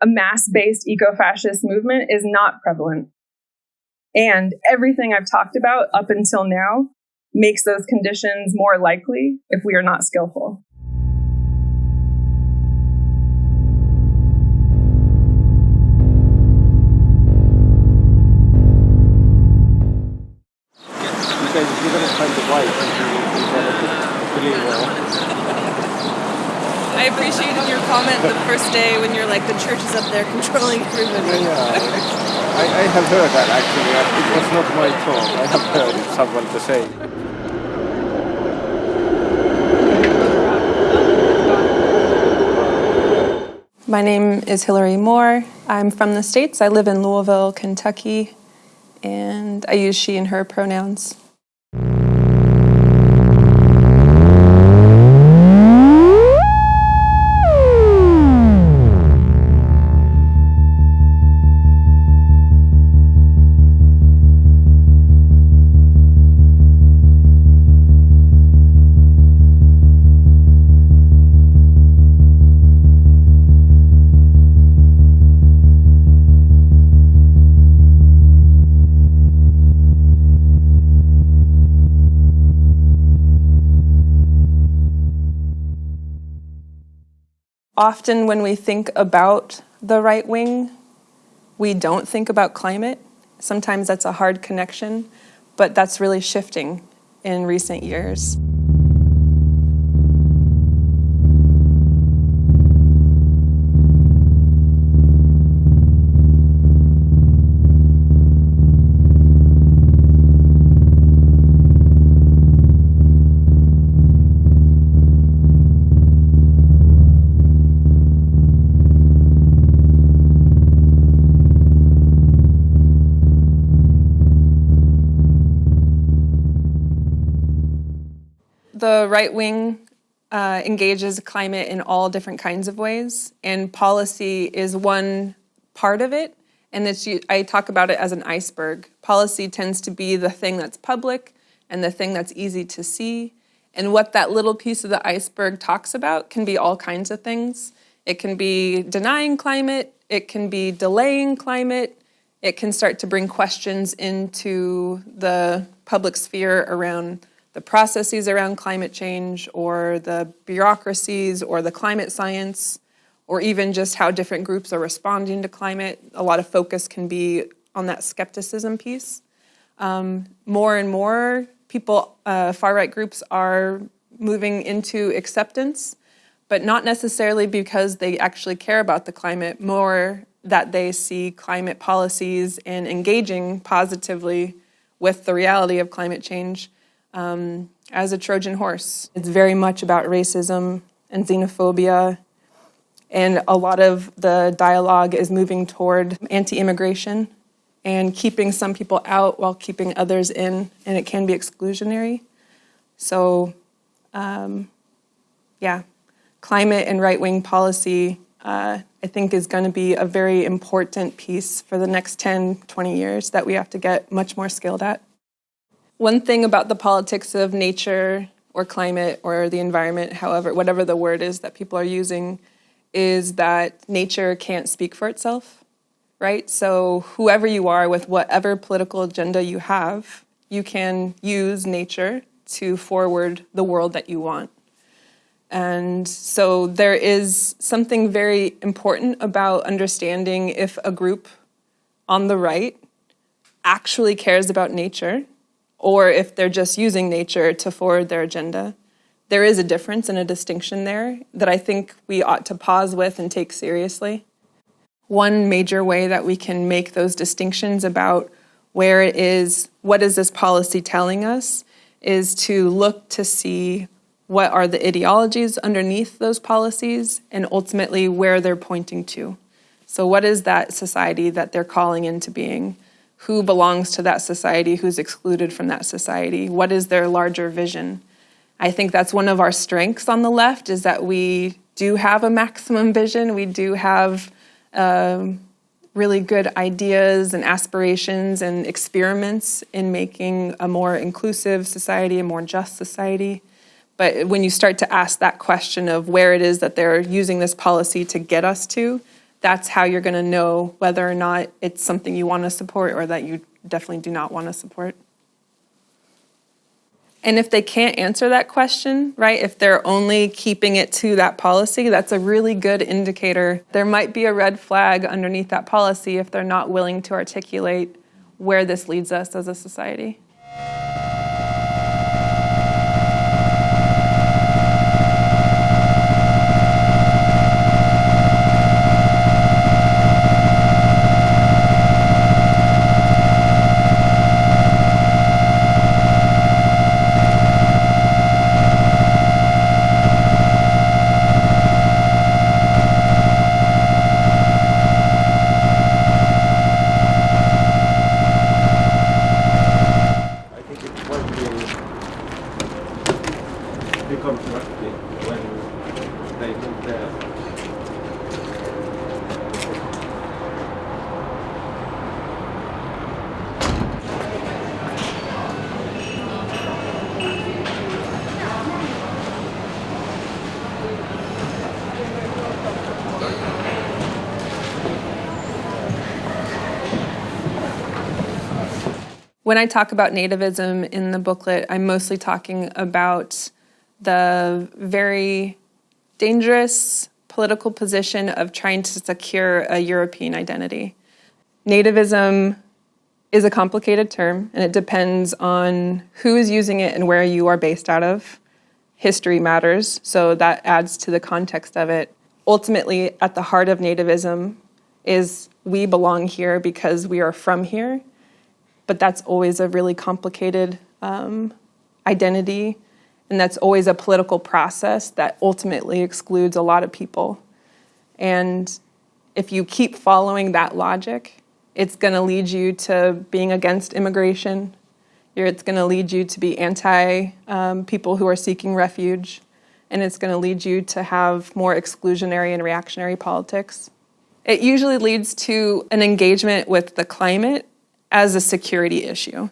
a mass based eco fascist movement is not prevalent. And everything I've talked about up until now makes those conditions more likely if we are not skillful. I appreciated your comment the first day when you're like, the church is up there controlling everybody. Yeah, I, I have heard that actually. It was not my talk. I have heard it, someone to say. My name is Hilary Moore. I'm from the States. I live in Louisville, Kentucky, and I use she and her pronouns. Often when we think about the right wing, we don't think about climate. Sometimes that's a hard connection, but that's really shifting in recent years. The right wing uh, engages climate in all different kinds of ways, and policy is one part of it. And it's, I talk about it as an iceberg. Policy tends to be the thing that's public and the thing that's easy to see. And what that little piece of the iceberg talks about can be all kinds of things. It can be denying climate, it can be delaying climate, it can start to bring questions into the public sphere around the processes around climate change or the bureaucracies or the climate science or even just how different groups are responding to climate. A lot of focus can be on that skepticism piece. Um, more and more people, uh, far-right groups are moving into acceptance, but not necessarily because they actually care about the climate, more that they see climate policies and engaging positively with the reality of climate change um, as a Trojan horse. It's very much about racism and xenophobia, and a lot of the dialogue is moving toward anti-immigration and keeping some people out while keeping others in, and it can be exclusionary. So, um, yeah, climate and right-wing policy, uh, I think is going to be a very important piece for the next 10, 20 years that we have to get much more skilled at. One thing about the politics of nature or climate or the environment, however, whatever the word is that people are using, is that nature can't speak for itself, right? So whoever you are with whatever political agenda you have, you can use nature to forward the world that you want. And so there is something very important about understanding if a group on the right actually cares about nature or if they're just using nature to forward their agenda. There is a difference and a distinction there that I think we ought to pause with and take seriously. One major way that we can make those distinctions about where it is, what is this policy telling us, is to look to see what are the ideologies underneath those policies and ultimately where they're pointing to. So what is that society that they're calling into being? Who belongs to that society, who's excluded from that society, what is their larger vision. I think that's one of our strengths on the left is that we do have a maximum vision, we do have um, really good ideas and aspirations and experiments in making a more inclusive society, a more just society. But when you start to ask that question of where it is that they're using this policy to get us to, that's how you're going to know whether or not it's something you want to support or that you definitely do not want to support. And if they can't answer that question, right, if they're only keeping it to that policy, that's a really good indicator. There might be a red flag underneath that policy if they're not willing to articulate where this leads us as a society. When I talk about nativism in the booklet, I'm mostly talking about the very dangerous political position of trying to secure a European identity. Nativism is a complicated term, and it depends on who is using it and where you are based out of. History matters, so that adds to the context of it. Ultimately, at the heart of nativism is we belong here because we are from here but that's always a really complicated um, identity, and that's always a political process that ultimately excludes a lot of people. And if you keep following that logic, it's going to lead you to being against immigration. It's going to lead you to be anti um, people who are seeking refuge, and it's going to lead you to have more exclusionary and reactionary politics. It usually leads to an engagement with the climate as a security issue.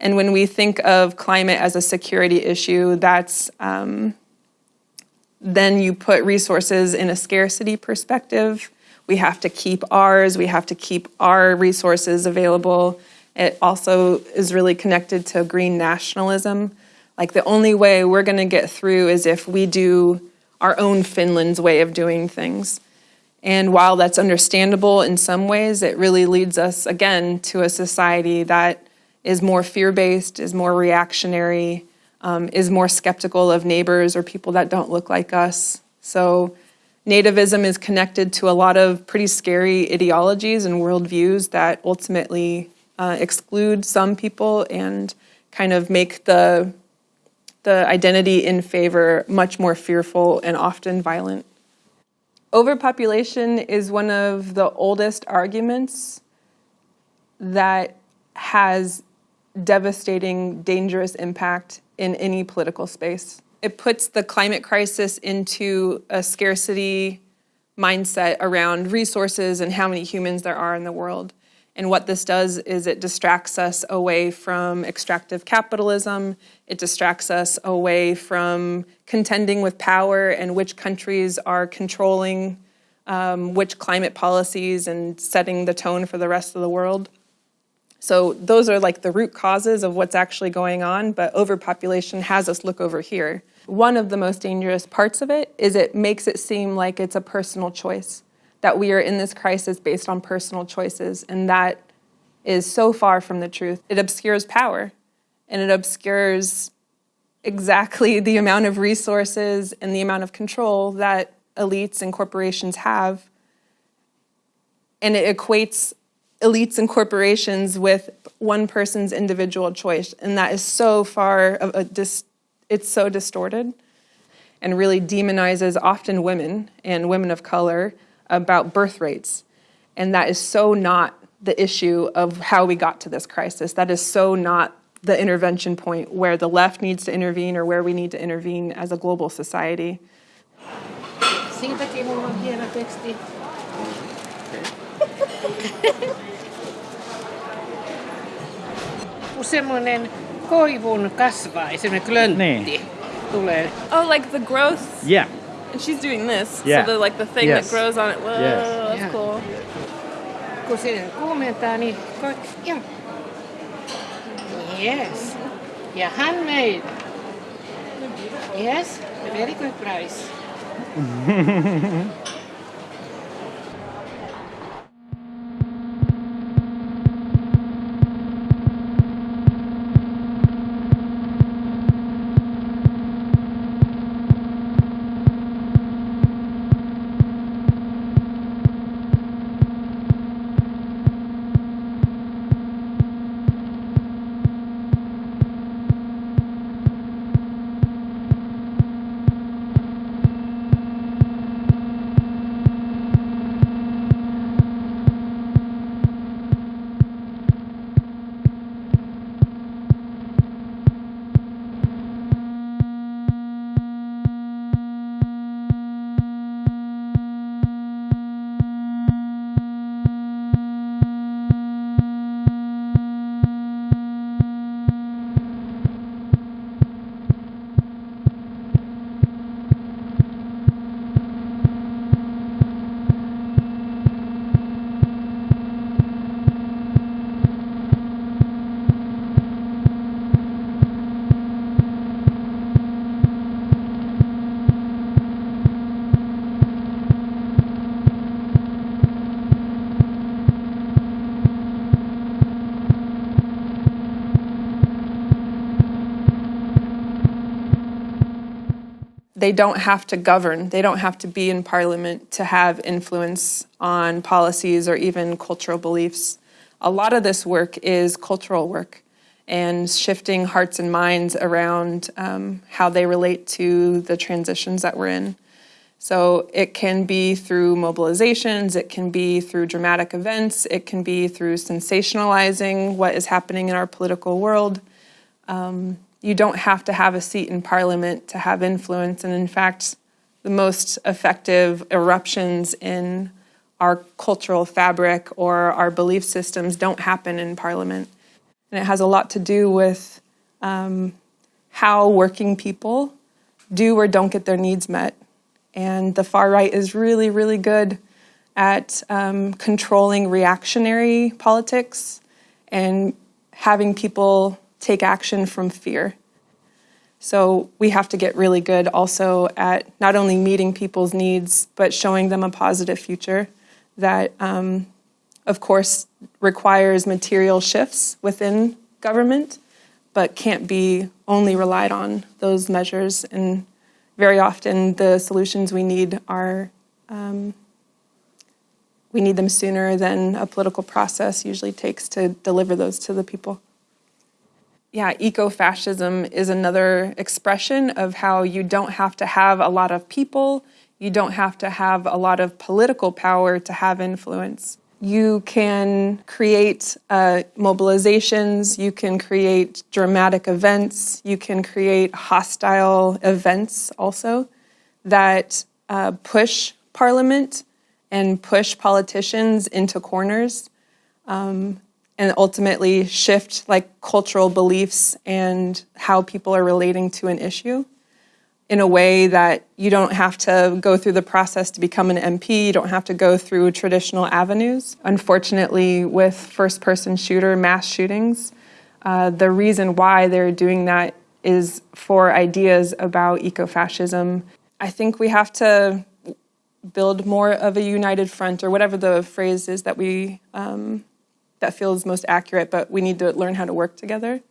And when we think of climate as a security issue, that's um, then you put resources in a scarcity perspective. We have to keep ours, we have to keep our resources available. It also is really connected to green nationalism. Like the only way we're going to get through is if we do our own Finland's way of doing things. And while that's understandable in some ways, it really leads us again to a society that is more fear based, is more reactionary, um, is more skeptical of neighbors or people that don't look like us. So, nativism is connected to a lot of pretty scary ideologies and worldviews that ultimately uh, exclude some people and kind of make the the identity in favor much more fearful and often violent. Overpopulation is one of the oldest arguments that has devastating, dangerous impact in any political space. It puts the climate crisis into a scarcity mindset around resources and how many humans there are in the world. And what this does is it distracts us away from extractive capitalism. It distracts us away from contending with power and which countries are controlling um, which climate policies and setting the tone for the rest of the world. So, those are like the root causes of what's actually going on, but overpopulation has us look over here. One of the most dangerous parts of it is it makes it seem like it's a personal choice that we are in this crisis based on personal choices, and that is so far from the truth. It obscures power, and it obscures exactly the amount of resources and the amount of control that elites and corporations have. And it equates elites and corporations with one person's individual choice, and that is so far of a dis- it's so distorted and really demonizes often women and women of color about birth rates. And that is so not the issue of how we got to this crisis. That is so not the intervention point where the left needs to intervene or where we need to intervene as a global society. Siitäkin mulla on hieno teksti. Kun semmoinen koivun kasvaa, semmoinen klöntti Niin. tulee. Oh, like the growth Yeah. And she's doing this. Yeah. So the like the thing Yes. that grows on it. Whoa. Yes. that's Yeah. cool. Kun se kuumentaa, niin koit, ja. Yes. Ja handmade. Yes, a very good price. they don't have to govern, they don't have to be in parliament to have influence on policies or even cultural beliefs. A lot of this work is cultural work and shifting hearts and minds around um, how they relate to the transitions that we're in. So it can be through mobilizations, it can be through dramatic events, it can be through sensationalizing what is happening in our political world. Um, you don't have to have a seat in parliament to have influence. And in fact, the most effective eruptions in our cultural fabric or our belief systems don't happen in parliament. And it has a lot to do with um, how working people do or don't get their needs met. And the far right is really, really good at um, controlling reactionary politics and having people take action from fear. So we have to get really good also at not only meeting people's needs, but showing them a positive future that, um, of course, requires material shifts within government, but can't be only relied on those measures. And very often the solutions we need are um, we need them sooner than a political process usually takes to deliver those to the people. Yeah, eco-fascism is another expression of how you don't have to have a lot of people, you don't have to have a lot of political power to have influence. You can create uh, mobilizations, you can create dramatic events, you can create hostile events also that uh, push parliament and push politicians into corners. Um, and ultimately shift like cultural beliefs and how people are relating to an issue in a way that you don't have to go through the process to become an MP, you don't have to go through traditional avenues. Unfortunately, with first person shooter mass shootings, uh, the reason why they're doing that is for ideas about ecofascism. I think we have to build more of a united front, or whatever the phrase is that we um, that feels most accurate. But we need to learn how to work together,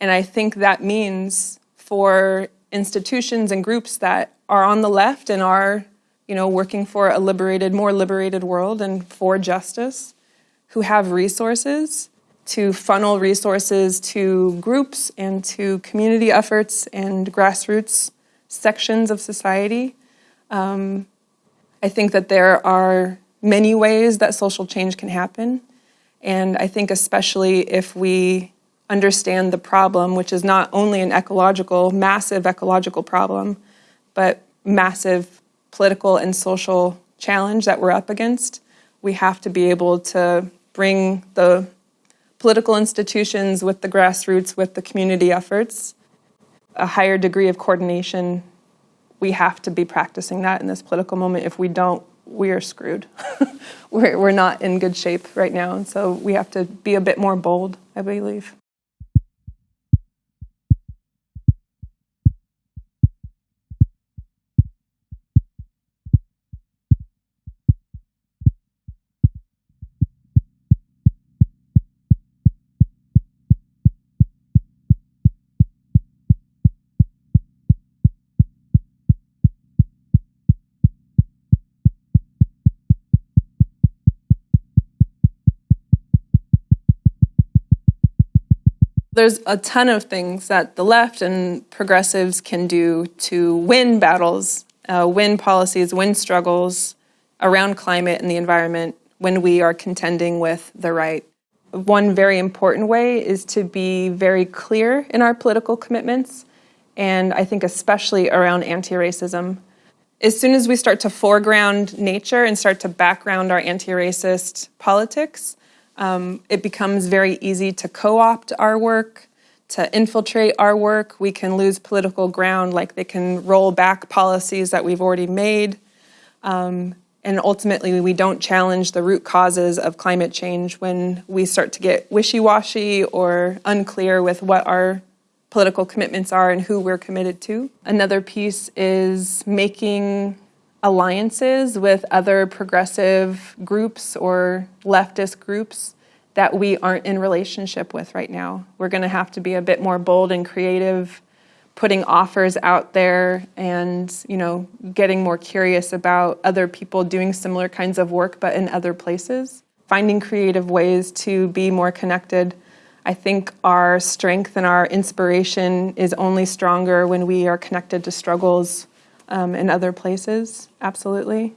and I think that means for institutions and groups that are on the left and are, you know, working for a liberated, more liberated world and for justice, who have resources to funnel resources to groups and to community efforts and grassroots sections of society. Um, I think that there are many ways that social change can happen. And I think, especially if we understand the problem, which is not only an ecological, massive ecological problem, but massive political and social challenge that we're up against, we have to be able to bring the political institutions with the grassroots, with the community efforts, a higher degree of coordination. We have to be practicing that in this political moment. If we don't, we are screwed. we're, we're not in good shape right now, and so we have to be a bit more bold, I believe. There's a ton of things that the left and progressives can do to win battles, uh, win policies, win struggles around climate and the environment when we are contending with the right. One very important way is to be very clear in our political commitments, and I think especially around anti racism. As soon as we start to foreground nature and start to background our anti racist politics, um, it becomes very easy to co opt our work, to infiltrate our work. We can lose political ground, like they can roll back policies that we've already made. Um, and ultimately, we don't challenge the root causes of climate change when we start to get wishy washy or unclear with what our political commitments are and who we're committed to. Another piece is making alliances with other progressive groups or leftist groups that we aren't in relationship with right now. We're going to have to be a bit more bold and creative putting offers out there and you know getting more curious about other people doing similar kinds of work but in other places finding creative ways to be more connected i think our strength and our inspiration is only stronger when we are connected to struggles um, in other places, absolutely.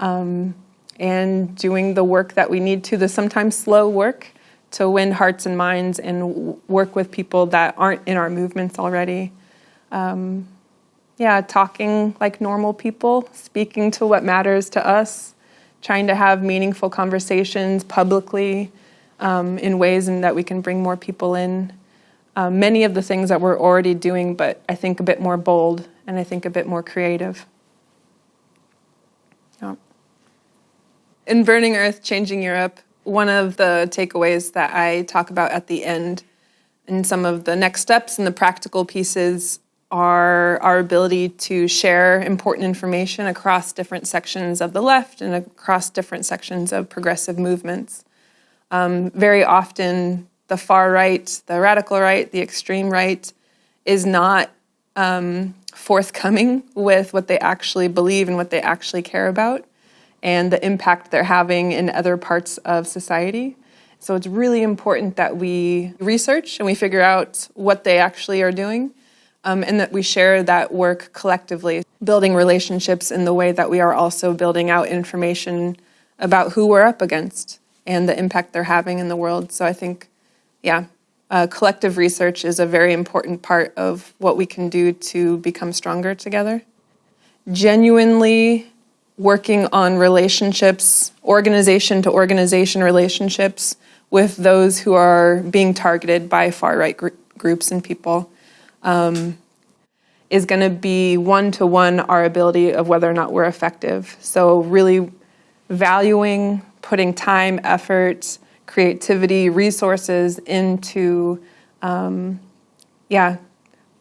Um, and doing the work that we need to, the sometimes slow work, to win hearts and minds and work with people that aren't in our movements already. Um, yeah, talking like normal people, speaking to what matters to us, trying to have meaningful conversations publicly um, in ways in that we can bring more people in. Um, many of the things that we're already doing, but I think a bit more bold and I think a bit more creative. Yeah. In Burning Earth, Changing Europe, one of the takeaways that I talk about at the end and some of the next steps and the practical pieces are our ability to share important information across different sections of the left and across different sections of progressive movements. Um, very often, the far right, the radical right, the extreme right is not um, forthcoming with what they actually believe and what they actually care about and the impact they're having in other parts of society. So it's really important that we research and we figure out what they actually are doing um, and that we share that work collectively, building relationships in the way that we are also building out information about who we're up against and the impact they're having in the world. So I think, yeah, uh, collective research is a very important part of what we can do to become stronger together. Genuinely working on relationships, organization to organization relationships with those who are being targeted by far right gr- groups and people um, is going to be one to one our ability of whether or not we're effective. So, really valuing, putting time, effort, creativity, resources into, um, yeah,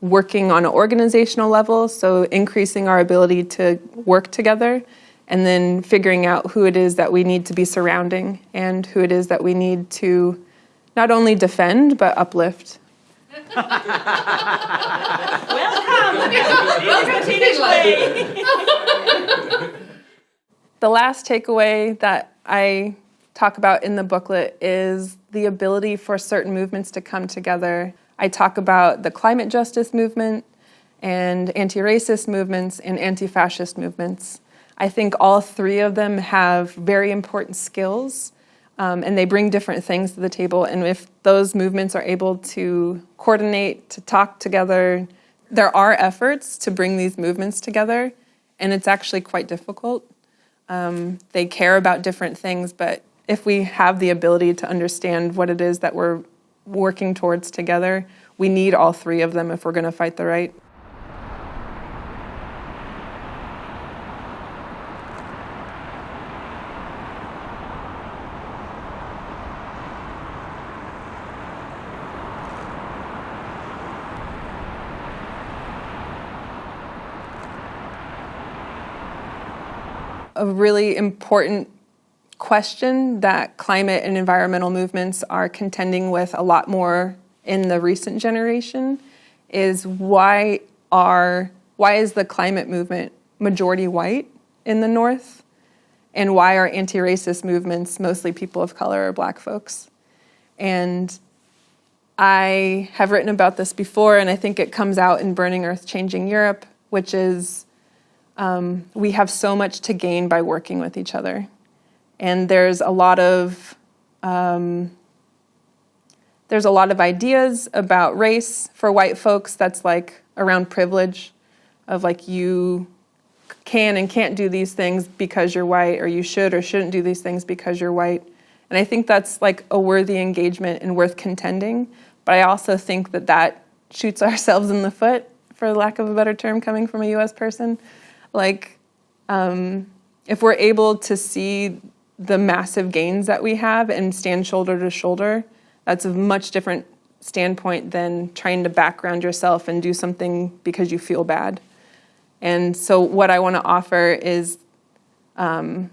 working on an organizational level, so increasing our ability to work together, and then figuring out who it is that we need to be surrounding and who it is that we need to not only defend but uplift. Welcome! Welcome to the last takeaway that I talk about in the booklet is the ability for certain movements to come together. I talk about the climate justice movement and anti racist movements and anti fascist movements. I think all three of them have very important skills um, and they bring different things to the table. And if those movements are able to coordinate, to talk together, there are efforts to bring these movements together, and it's actually quite difficult. Um, they care about different things, but if we have the ability to understand what it is that we're working towards together, we need all three of them if we're going to fight the right. A really important question that climate and environmental movements are contending with a lot more in the recent generation is why are why is the climate movement majority white in the north? And why are anti-racist movements mostly people of color or black folks? And i have written about this before and i think it comes out in burning earth changing europe which is um, we have so much to gain by working with each other and there's a lot of um, there's a lot of ideas about race for white folks that's like around privilege of like you can and can't do these things because you're white or you should or shouldn't do these things because you're white. And i think that's like a worthy engagement and worth contending. But i also think that that shoots ourselves in the foot for lack of a better term coming from a us person. Like um, if we're able to see the massive gains that we have and stand shoulder to shoulder that's a much different standpoint than trying to background yourself and do something because you feel bad. And so, what I want to offer is um,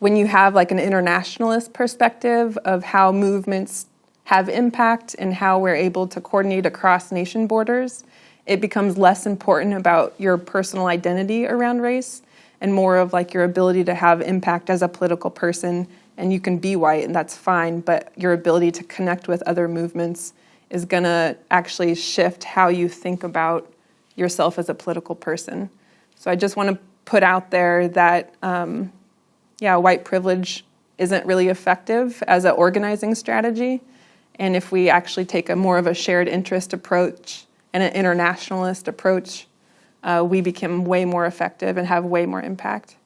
when you have like an internationalist perspective of how movements have impact and how we're able to coordinate across nation borders, it becomes less important about your personal identity around race and more of like your ability to have impact as a political person and you can be white and that's fine but your ability to connect with other movements is going to actually shift how you think about yourself as a political person. So i just want to put out there that um, yeah white privilege isn't really effective as an organizing strategy and if we actually take a more of a shared interest approach and an internationalist approach uh, we become way more effective and have way more impact